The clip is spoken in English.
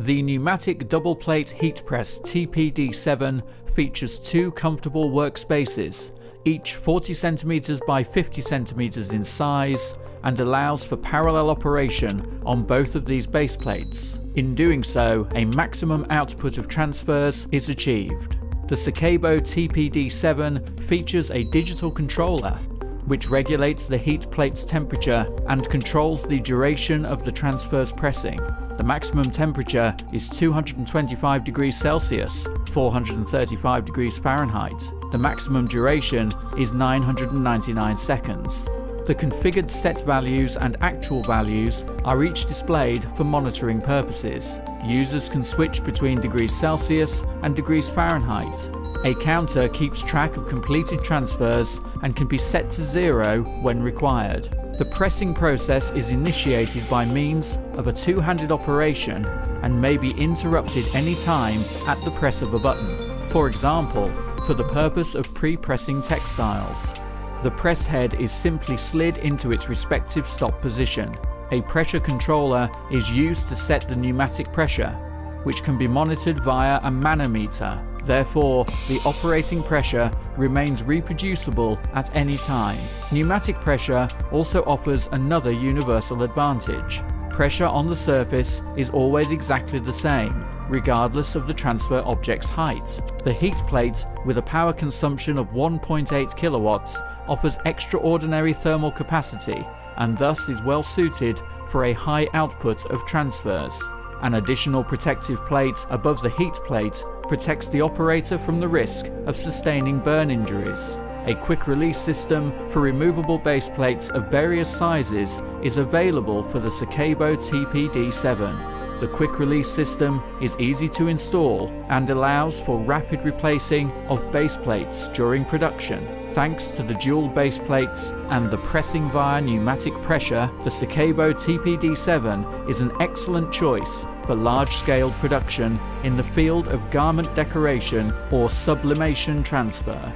The pneumatic double plate heat press TPD7 features two comfortable workspaces, each 40 cm by 50 cm in size, and allows for parallel operation on both of these base plates. In doing so, a maximum output of transfers is achieved. The Secabo TPD7 features a digital controller which regulates the heat plate's temperature and controls the duration of the transfer's pressing. The maximum temperature is 225 degrees Celsius, 435 degrees Fahrenheit. The maximum duration is 999 seconds. The configured set values and actual values are each displayed for monitoring purposes. Users can switch between degrees Celsius and degrees Fahrenheit. A counter keeps track of completed transfers and can be set to zero when required. The pressing process is initiated by means of a two-handed operation and may be interrupted any time at the press of a button. For example, for the purpose of pre-pressing textiles. The press head is simply slid into its respective stop position. A pressure controller is used to set the pneumatic pressure, which can be monitored via a manometer. Therefore, the operating pressure remains reproducible at any time. Pneumatic pressure also offers another universal advantage. Pressure on the surface is always exactly the same, regardless of the transfer object's height. The heat plate, with a power consumption of 1.8 kilowatts, offers extraordinary thermal capacity and thus is well suited for a high output of transfers. An additional protective plate above the heat plate protects the operator from the risk of sustaining burn injuries. A quick release system for removable base plates of various sizes is available for the Secabo TPD7. The quick release system is easy to install and allows for rapid replacing of base plates during production. Thanks to the dual base plates and the pressing via pneumatic pressure, the Secabo TPD7 is an excellent choice for large-scale production in the field of garment decoration or sublimation transfer.